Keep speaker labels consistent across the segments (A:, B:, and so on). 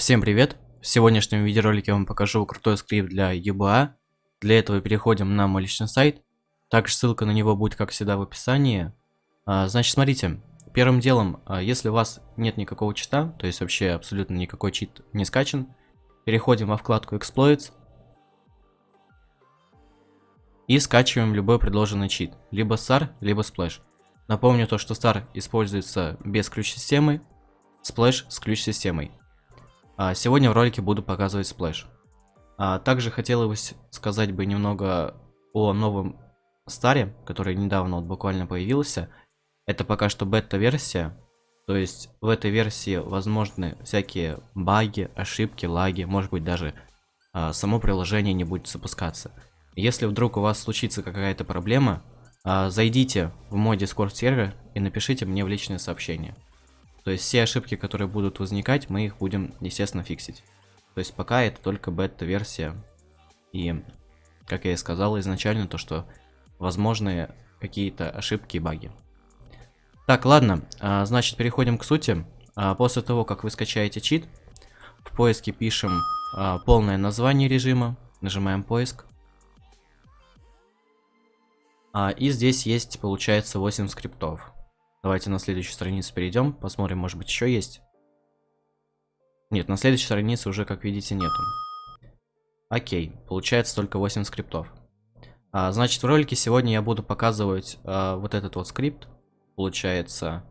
A: Всем привет! В сегодняшнем видеоролике я вам покажу крутой скрипт для UBA. Для этого переходим на мой личный сайт. Также ссылка на него будет, как всегда, в описании. А, значит, смотрите. Первым делом, а, если у вас нет никакого чита, то есть вообще абсолютно никакой чит не скачан, переходим во вкладку Exploits. И скачиваем любой предложенный чит. Либо SAR, либо Splash. Напомню то, что SAR используется без ключ-системы, Splash с ключ-системой. А, сегодня в ролике буду показывать Splash. А, также хотелось сказать бы немного о новом старе, который недавно вот буквально появился. Это пока что бета-версия. То есть в этой версии возможны всякие баги, ошибки, лаги, может быть даже а, само приложение не будет запускаться. Если вдруг у вас случится какая-то проблема, зайдите в мой Discord сервер и напишите мне в личное сообщение. То есть все ошибки, которые будут возникать, мы их будем, естественно, фиксить. То есть пока это только бета-версия. И, как я и сказал изначально, то что возможны какие-то ошибки и баги. Так, ладно, а, значит переходим к сути. А, после того, как вы скачаете чит, в поиске пишем а, полное название режима, нажимаем поиск. И здесь есть, получается, 8 скриптов. Давайте на следующую страницу перейдем, посмотрим, может быть, еще есть. Нет, на следующей странице уже, как видите, нету. Окей, получается только 8 скриптов. А, значит, в ролике сегодня я буду показывать а, вот этот вот скрипт. Получается,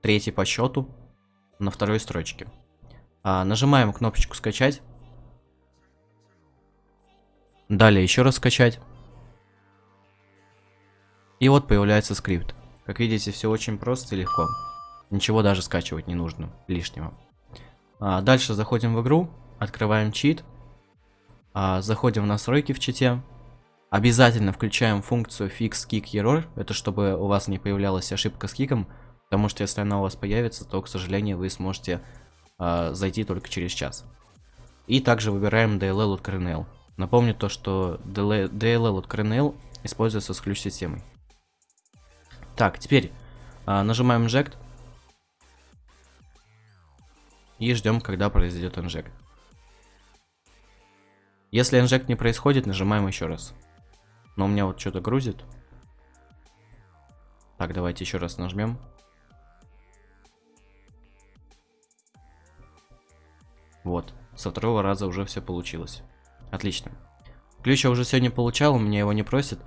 A: третий по счету на второй строчке. А, нажимаем кнопочку «Скачать». Далее еще раз скачать. И вот появляется скрипт. Как видите, все очень просто и легко. Ничего даже скачивать не нужно лишнего. А, дальше заходим в игру, открываем чит, а, заходим в настройки в чите. Обязательно включаем функцию fix kick error, это чтобы у вас не появлялась ошибка с киком, потому что если она у вас появится, то, к сожалению, вы сможете а, зайти только через час. И также выбираем DLL от Kernel. Напомню то, что DLL от Kernel используется с ключ-системой. Так, теперь а, нажимаем Inject. И ждем, когда произойдет инжект. Если инжект не происходит, нажимаем еще раз. Но у меня вот что-то грузит. Так, давайте еще раз нажмем. Вот, со второго раза уже все получилось. Отлично. Ключ я уже сегодня получал, у меня его не просит.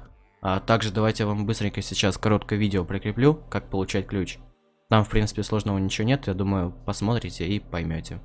A: А также давайте я вам быстренько сейчас короткое видео прикреплю, как получать ключ. Там, в принципе, сложного ничего нет, я думаю, посмотрите и поймете.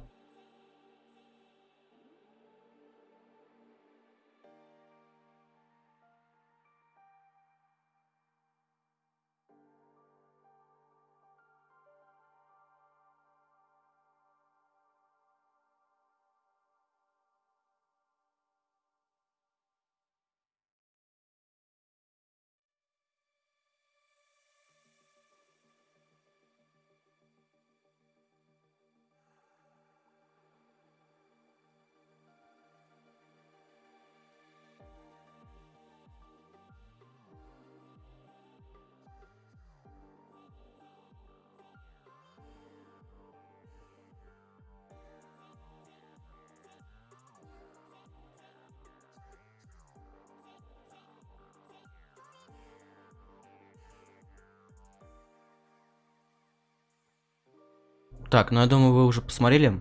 A: Так, ну я думаю, вы уже посмотрели.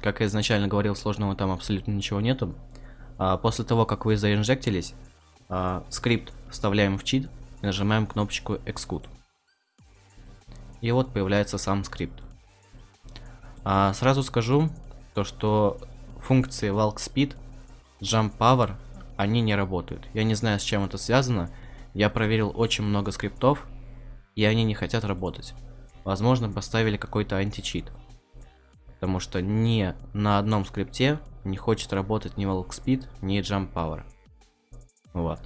A: Как я изначально говорил, сложного там абсолютно ничего нету. А, после того, как вы заинжектились, а, скрипт вставляем в чит и нажимаем кнопочку Execute. И вот появляется сам скрипт. А, сразу скажу, то что функции Walk Speed, Jump Power, они не работают. Я не знаю, с чем это связано. Я проверил очень много скриптов, и они не хотят работать. Возможно, поставили какой-то античит. Потому что ни на одном скрипте не хочет работать ни Walk Speed, ни Jump Power. Вот.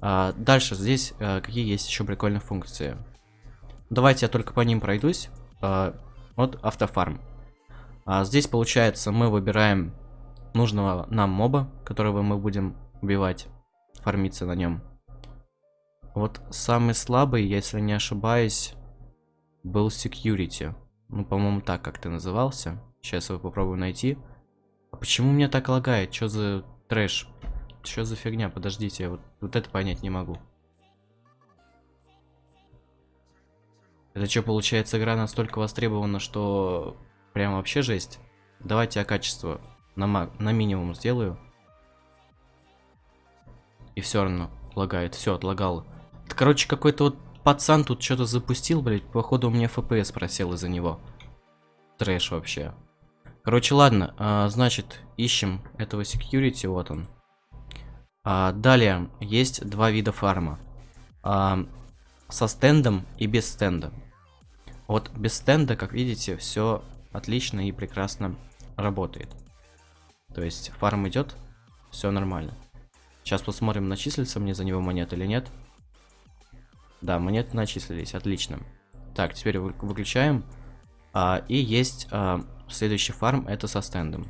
A: А, дальше здесь а, какие есть еще прикольные функции. Давайте я только по ним пройдусь. А, вот автофарм. А, здесь получается мы выбираем нужного нам моба, которого мы будем убивать, фармиться на нем. Вот самый слабый, если не ошибаюсь, был security. Ну, по-моему, так как-то назывался. Сейчас его попробую найти. А почему мне так лагает? Что за трэш? Что за фигня? Подождите, я вот, вот это понять не могу. Это что, получается, игра настолько востребована, что прям вообще жесть? Давайте я качество на, на минимум сделаю. И все равно лагает. Все, отлагал. Это, короче, какой-то вот пацан тут что-то запустил, блядь. Походу у меня FPS просел из-за него. Трэш вообще. Короче, ладно. А, значит, ищем этого security. Вот он. А, далее, есть два вида фарма. А, со стендом и без стенда. Вот без стенда, как видите, все отлично и прекрасно работает. То есть фарм идет, все нормально. Сейчас посмотрим, начислится мне за него монет или нет. Да, монеты начислились, отлично. Так, теперь выключаем. А, и есть а, следующий фарм, это со стендом.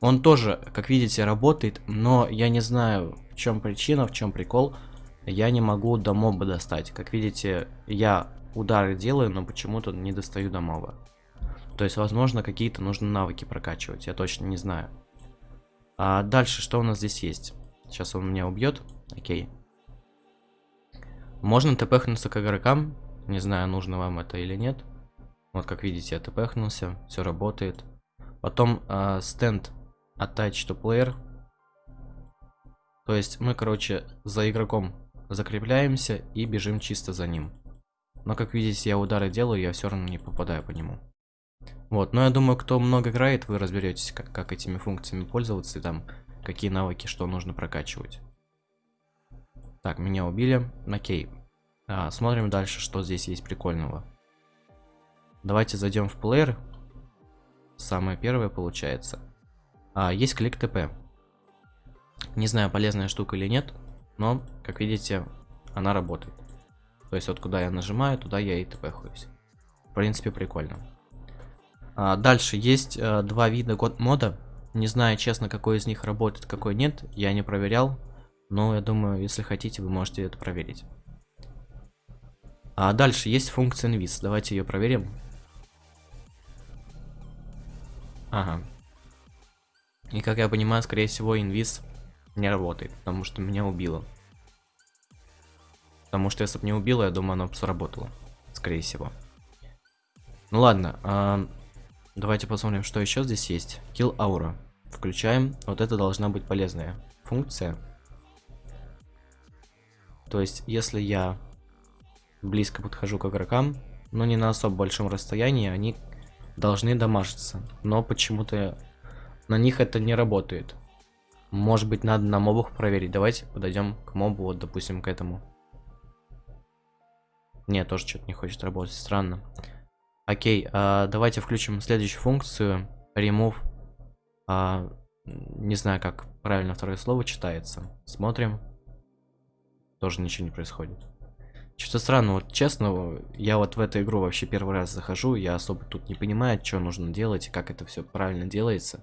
A: Он тоже, как видите, работает, но я не знаю, в чем причина, в чем прикол. Я не могу до моба достать. Как видите, я удары делаю, но почему-то не достаю до моба. То есть, возможно, какие-то нужно навыки прокачивать, я точно не знаю. А дальше, что у нас здесь есть? Сейчас он меня убьет. Окей. Можно тпхнуться к игрокам. Не знаю, нужно вам это или нет. Вот, как видите, я тпхнулся. Все работает. Потом э, стенд attach to player. То есть мы, короче, за игроком закрепляемся и бежим чисто за ним. Но, как видите, я удары делаю, я все равно не попадаю по нему. Вот, но я думаю, кто много играет, вы разберетесь, как, как этими функциями пользоваться и там какие навыки, что нужно прокачивать. Так, меня убили. Окей. А, смотрим дальше, что здесь есть прикольного. Давайте зайдем в плеер. Самое первое получается. А, есть клик ТП. Не знаю, полезная штука или нет, но, как видите, она работает. То есть вот куда я нажимаю, туда я и тпхаюсь. В принципе, прикольно. А, дальше есть а, два вида год мода. Не знаю, честно, какой из них работает, какой нет. Я не проверял. Но я думаю, если хотите, вы можете это проверить. А дальше есть функция инвиз. Давайте ее проверим. Ага. И как я понимаю, скорее всего, инвиз не работает, потому что меня убило. Потому что если бы не убило, я думаю, оно бы сработало. Скорее всего. Ну ладно. А Давайте посмотрим, что еще здесь есть. Kill Aura. Включаем. Вот это должна быть полезная функция. То есть, если я близко подхожу к игрокам, но не на особо большом расстоянии, они должны дамажиться. Но почему-то на них это не работает. Может быть, надо на мобах проверить. Давайте подойдем к мобу, вот, допустим, к этому. Не, тоже что-то не хочет работать. Странно. Окей, а, давайте включим следующую функцию. Remove. А, не знаю, как правильно второе слово читается. Смотрим. Тоже ничего не происходит. Что-то странно, вот честно, я вот в эту игру вообще первый раз захожу, я особо тут не понимаю, что нужно делать и как это все правильно делается.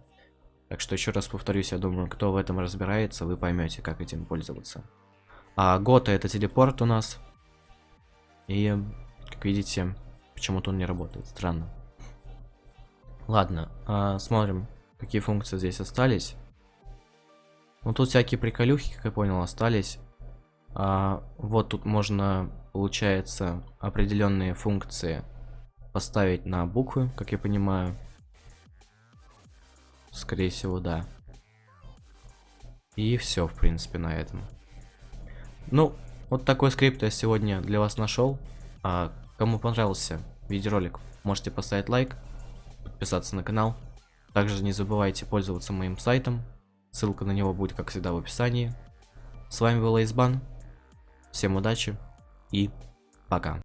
A: Так что еще раз повторюсь, я думаю, кто в этом разбирается, вы поймете, как этим пользоваться. А Гота это телепорт у нас. И, как видите, Почему-то он не работает. Странно. Ладно, а, смотрим, какие функции здесь остались. Ну, тут всякие приколюхи, как я понял, остались. А, вот тут можно, получается, определенные функции поставить на буквы, как я понимаю. Скорее всего, да. И все, в принципе, на этом. Ну, вот такой скрипт я сегодня для вас нашел. А, кому понравился видеоролик, можете поставить лайк, подписаться на канал. Также не забывайте пользоваться моим сайтом. Ссылка на него будет, как всегда, в описании. С вами был Эйсбан. Всем удачи и пока.